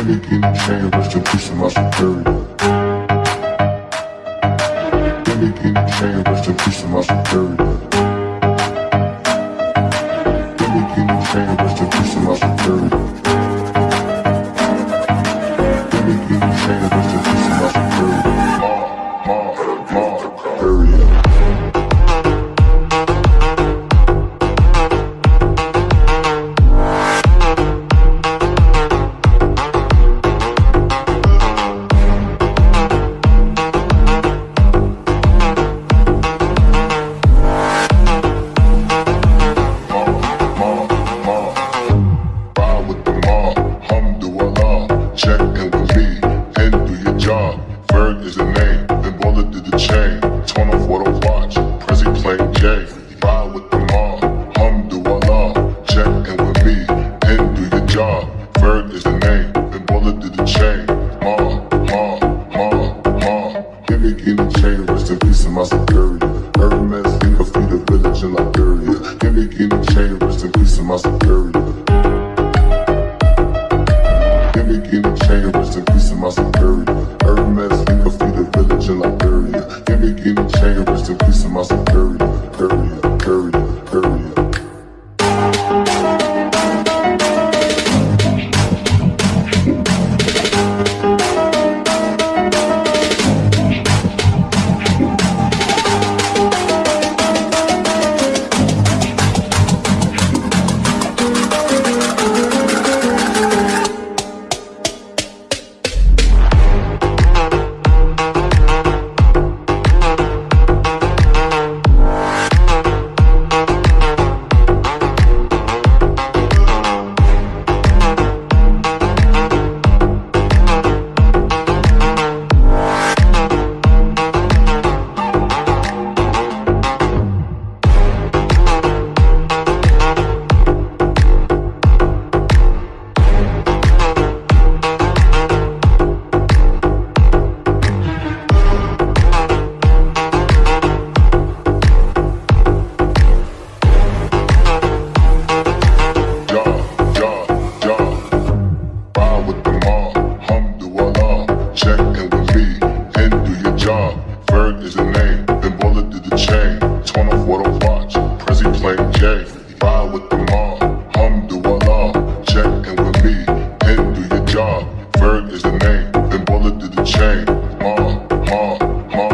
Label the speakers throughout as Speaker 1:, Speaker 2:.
Speaker 1: Gimme, gimme chain, rest in peace to my superior. Gimme, gimme chain, rest in peace to my superior. Gimme, gimme chain, rest in peace to my superior. Gimme, gimme chain, rest in peace to my superior. Ma, ma, ma, superior. Ferg is the name, then Baller did the chain. Turn off what I watch, Prezi playing J. chain, rest in peace to my superior. Hermes, think of feed a village in Liberia. Gimme, gimme chain, rest in peace to my superior. like J. buy with the mob, Hum duh Allah. Check checking with me, and do your job. Ferg is the name, then bullet to the chain. Ma, ma, ma,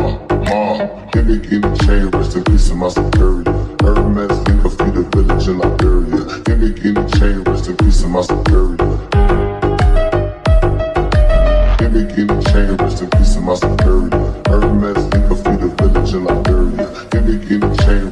Speaker 1: ma. Give me in the chain, rest in peace of my security. Hermes, leave us the village in Liberia. Give me in the chain, rest in peace of my security. Give me in the chain, rest in peace of my security. Hermes, leave the village in Liberia. Give me in the chain.